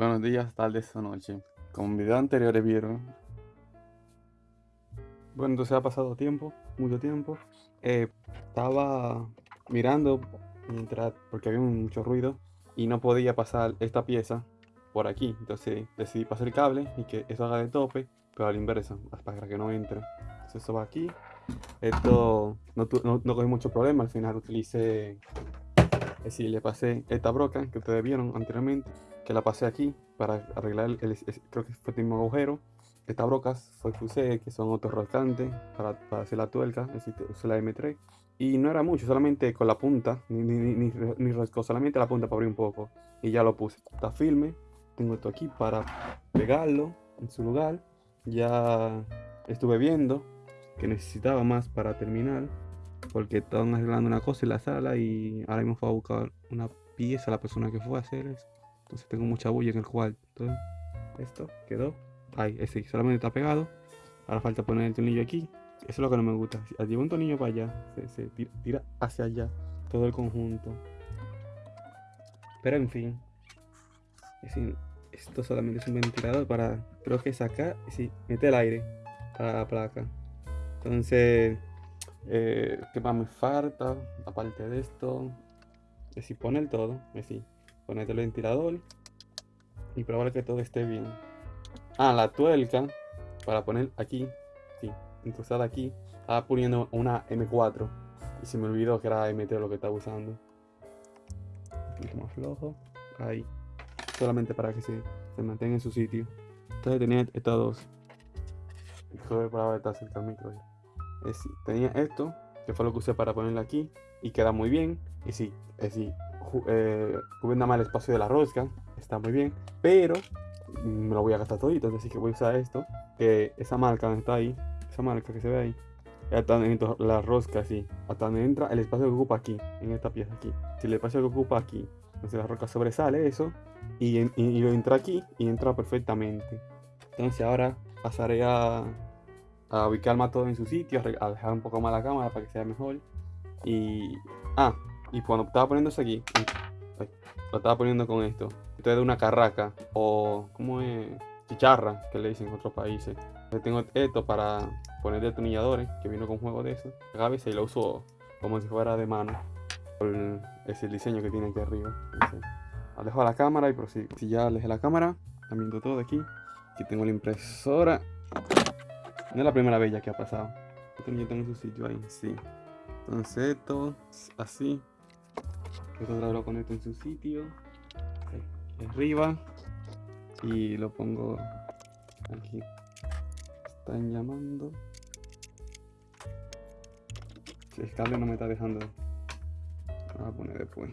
Buenos días, tardes o noche. Como en video anteriores vieron. Bueno, entonces ha pasado tiempo, mucho tiempo. Eh, estaba mirando mientras, porque había mucho ruido y no podía pasar esta pieza por aquí. Entonces decidí pasar el cable y que eso haga de tope, pero a la inversa, para que no entre. Entonces eso va aquí. Esto no, no, no cogí mucho problema, al final utilicé, es decir, le pasé esta broca que ustedes vieron anteriormente que la pasé aquí para arreglar el, creo que fue el mismo agujero. Estas brocas fue que usé, que son autorrolcantes para, para, hacer la tuerca, usé la M3. Y no era mucho, solamente con la punta, ni, ni, ni, ni solamente la punta para abrir un poco. Y ya lo puse. Está firme. Tengo esto aquí para pegarlo en su lugar. Ya estuve viendo que necesitaba más para terminar. Porque estaban arreglando una cosa en la sala y ahora mismo fue a buscar una pieza la persona que fue a hacer eso. Entonces tengo mucha bulla en el cuarto. Esto quedó. Ahí, ese solamente está pegado. Ahora falta poner el tornillo aquí. Eso es lo que no me gusta. Si llevo un tornillo para allá, se, tira, hacia allá. Todo el conjunto. Pero en fin. Es esto solamente es un ventilador para, creo que sacar, sí, mete el aire para la placa. Entonces, eh, ¿qué más me falta? Aparte de esto, es decir, poner todo, es decir, ponerte el ventilador y probar que todo esté bien. Ah, la tuerca para poner aquí, sí, incrustada aquí, estaba poniendo una M4 y se me olvidó que era M3 lo que estaba usando. Un poquito más flojo, ahí, solamente para que se, se mantenga en su sitio. Entonces tenía estas dos. Joder, para estar cerca del micro. Es, tenía esto, que fue lo que usé para ponerla aquí, y queda muy bien. Y sí, es sí, eh, más el espacio de la rosca, está muy bien, pero me lo voy a gastar todito, así que voy a usar esto, que esa marca está ahí, esa marca que se ve ahí, dentro la rosca así, hasta donde entra el espacio que ocupa aquí, en esta pieza aquí. Si el espacio que ocupa aquí, entonces la rosca sobresale eso, y, y, lo entra aquí, y entra perfectamente. Entonces ahora pasaré a, a ubicar más todo en su sitio, a dejar un poco más la cámara para que sea mejor. Y... Ah, y cuando estaba poniéndose aquí, lo estaba poniendo con esto. Esto es de una carraca o, ¿cómo es? Chicharra, que le dicen en otros países. Entonces tengo esto para poner detonilladores, que vino con juego de eso. A veces lo uso como si fuera de mano. Es el diseño que tiene aquí arriba. alejo la cámara y prosigo. Si ya alejé la cámara, también todo aquí. Aquí tengo la impresora. No es la primera vez ya que ha pasado. Yo tengo su sitio ahí, sí. Entonces esto, así. Esto lo conecto en su sitio. Arriba. Y lo pongo aquí. Están llamando. El cable no me está dejando. Lo voy a poner después.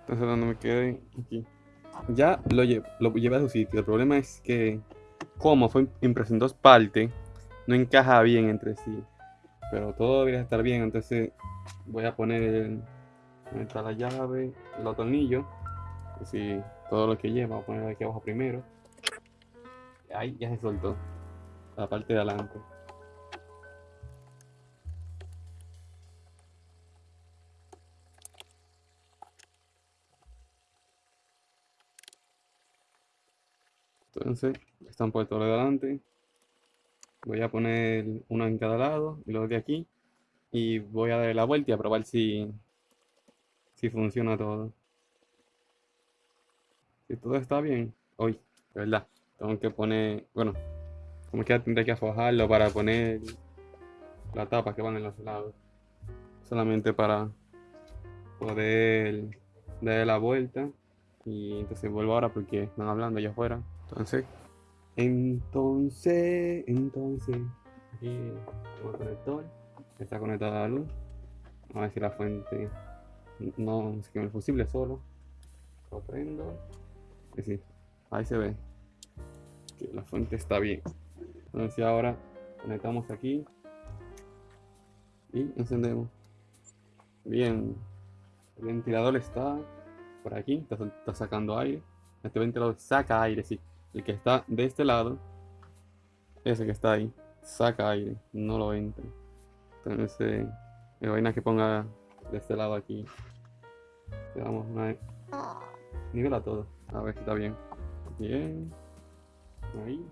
Entonces donde me quede aquí. Ya lo, lo llevé a su sitio. El problema es que como fue impreso en dos partes, no encaja bien entre sí pero todo debería estar bien entonces voy a poner está la llave el tornillo así todo lo que lleva voy a poner aquí abajo primero. Ahí ya se soltó la parte de adelante. Entonces están puestos de adelante voy a poner uno en cada lado y los de aquí y voy a darle la vuelta y a probar si si funciona todo. Si todo está bien hoy de verdad tengo que poner bueno como que tendré que afojarlo para poner la tapa que van en los lados solamente para poder darle la vuelta y entonces vuelvo ahora porque están hablando allá afuera. Entonces entonces, entonces, aquí el conector, está conectado a la luz. A ver si la fuente no se quema el fusible solo. Lo prendo. Y sí, ahí se ve que la fuente está bien. Entonces ahora conectamos aquí y encendemos. Bien, el ventilador está por aquí, está sacando aire. Este ventilador saca aire, sí el que está de este lado, ese que está ahí, saca aire, no lo entra. Entonces, me vaina que ponga de este lado aquí Le damos una nivela todo. A ver si está bien. Bien. Ahí.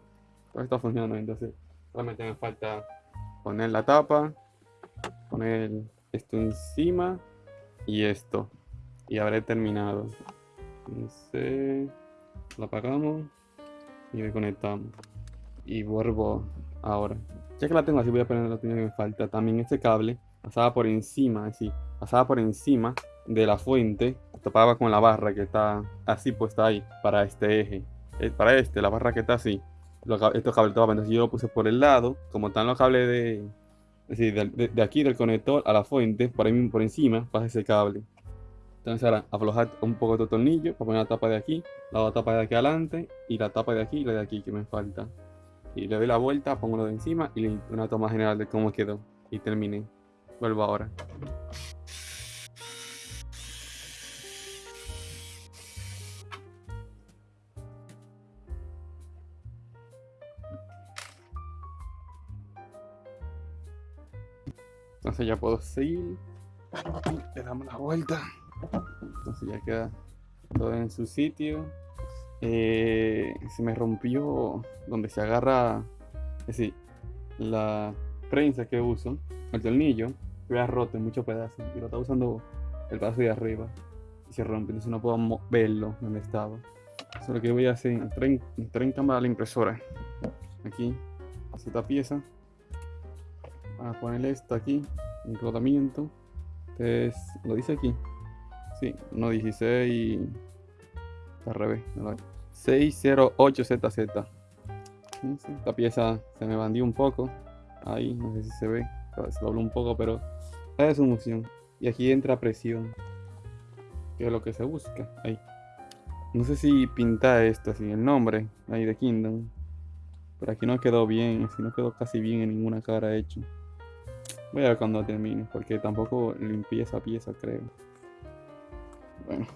Todo está funcionando. Entonces, solamente me falta poner la tapa, poner esto encima y esto. Y habré terminado. Entonces, lo apagamos y desconectamos. Y vuelvo ahora. Ya que la tengo así, voy a poner la que me falta. También este cable pasaba por encima, así, pasaba por encima de la fuente, topaba con la barra que está así puesta ahí para este eje. Eh, para este, la barra que está así. estos cables topaban, entonces yo lo puse por el lado, como están los cables de, de, de, aquí del conector a la fuente, por ahí por encima pasa ese cable. Entonces ahora aflojar un poco de tornillo para poner la tapa de aquí, la tapa de aquí adelante y la tapa de aquí y la de aquí que me falta. Y le doy la vuelta, pongo lo de encima y una toma general de cómo quedó. Y terminé. Vuelvo ahora. Entonces ya puedo seguir. Le damos la vuelta. Entonces ya queda todo en su sitio. Eh, se me rompió donde se agarra, es la prensa que uso, el tornillo, que ha roto en muchos pedazos. Y lo estaba usando el pedazo de arriba. Y se rompe, entonces no puedo verlo donde estaba. Eso lo que voy a hacer, entré en, cámara la impresora. Aquí, esta pieza. a ponerle esto aquí, en rodamiento. Entonces, lo dice aquí. Sí, 1.16 al revés. 608ZZ. Esta pieza se me bandió un poco. Ahí, no sé si se ve. Se dobló un poco, pero es su función. Y aquí entra presión. Que es lo que se busca. Ahí. No sé si pinta esto así, el nombre ahí de Kingdom. Pero aquí no quedó bien, así no quedó casi bien en ninguna cara hecho. Voy a ver cuando termine, porque tampoco limpié esa pieza, creo. Bueno,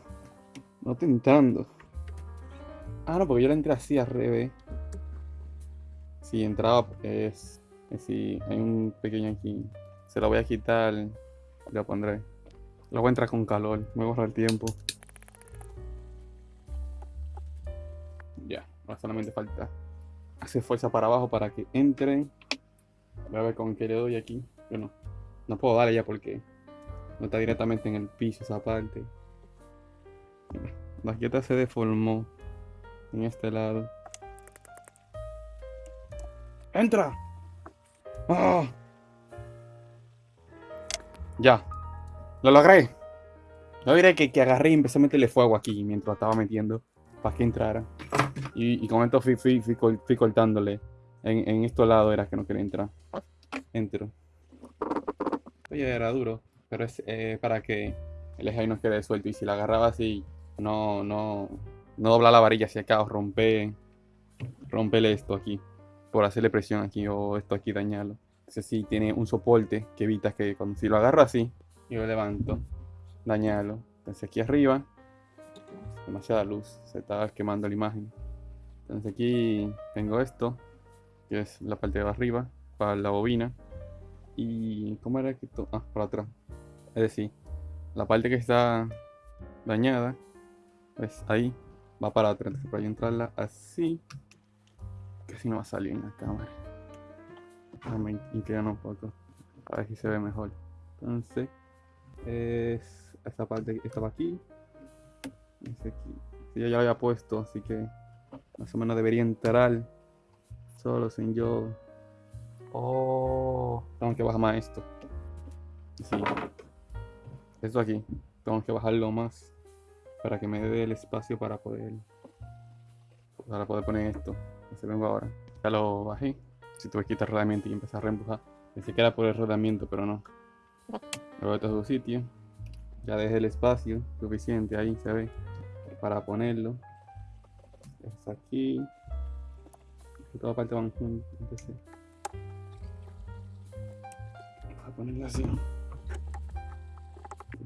no tentando. Ah, no, porque yo la entré así al revés. Si entraba, es. Si hay un pequeño aquí. Se lo voy a quitar. Lo pondré. Lo voy a entrar con calor. Me borra el tiempo. Ya, ahora solamente falta hacer fuerza para abajo para que entre. Voy a ver con qué le doy aquí. Bueno, no puedo darle ya porque no está directamente en el piso esa parte. La quieta se deformó en este lado. ¡Entra! ¡Ah! Ya. Lo logré. No diré que, que agarré y empecé a meterle fuego aquí mientras estaba metiendo para que entrara. Y, con esto fui, fui, fui, cortándole. En, en estos lados era que no quería entrar. Entro. Oye, era duro. Pero es eh, para que el eje no quede suelto. Y si la agarraba así, no, no, no doblar la varilla hacia acá o romper, romperle esto aquí por hacerle presión aquí o esto aquí dañarlo. Entonces sí tiene un soporte que evita que cuando si lo agarro así y lo levanto, dañarlo. Entonces aquí arriba, demasiada luz, se está quemando la imagen. Entonces aquí tengo esto, que es la parte de arriba, para la bobina. Y ¿cómo era que esto? Ah, para atrás. Es decir, la parte que está dañada, pues ahí va para atrás. Para entrarla así, que si no va a salir en la cámara. Inclinar un poco, a ver si se ve mejor. Entonces, es esta parte estaba aquí. Aquí. yo ya lo había puesto, así que más o menos debería entrar solo sin yo. Oh, tengo que bajar más esto. Sí. Esto aquí, tengo que bajarlo más para que me dé el espacio para poder para poder poner esto se vengo ahora. Ya lo bajé. Si tuve que quitar rodamiento y empezar a reempujar. Pensé que era por el rodamiento pero no. Luego todo su sitio ya dejé el espacio suficiente ahí se ve para ponerlo. Es aquí. Y toda parte van juntos entonces. Voy a ponerlo así.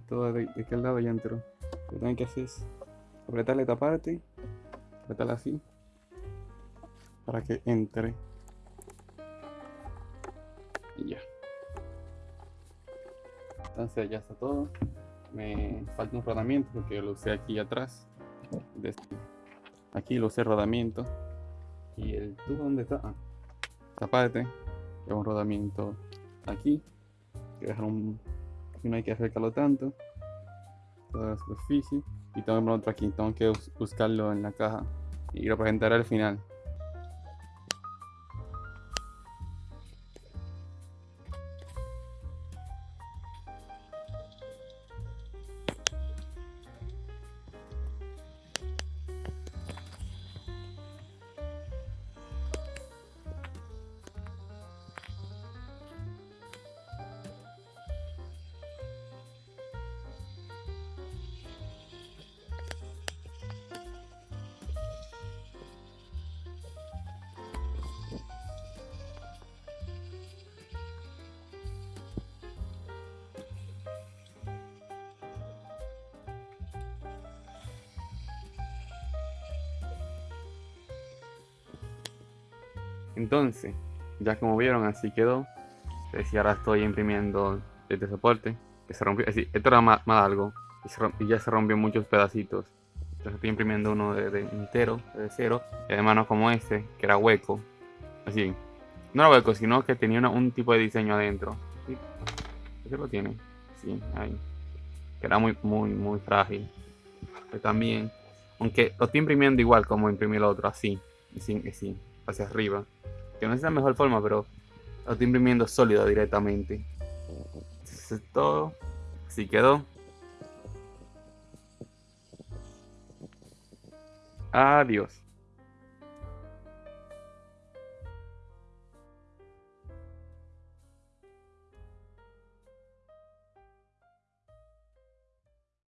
Todo de, de aquel lado ya entró lo que tengo que hacer es apretarle esta parte, apretarla así, para que entre. Y ya. Entonces ya está todo. me falta un rodamiento porque lo usé aquí atrás. Este, aquí lo usé rodamiento. Y el tubo, ¿dónde está? Ah, esta parte. Lleva un rodamiento aquí. Que dejar un, no hay que acercarlo tanto. Toda la superficie. Y tengo otro aquí. Tengo que buscarlo en la caja. Y lo presentaré al final. Entonces, ya como vieron, así quedó. Ahora estoy imprimiendo este soporte, que se rompió. Así, esto era más, algo y, ya se rompió muchos pedacitos. Entonces estoy imprimiendo uno de, entero, de cero, y además no como este, que era hueco. Así, no era hueco, sino que tenía un tipo de diseño adentro. Lo tiene, sí, ahí. Que era muy, muy, muy frágil. Que también, aunque lo estoy imprimiendo igual como imprimí el otro, así, así, así hacia arriba. Que no es la mejor forma, pero lo estoy imprimiendo sólido directamente. Eso es todo. Así quedó. Adiós.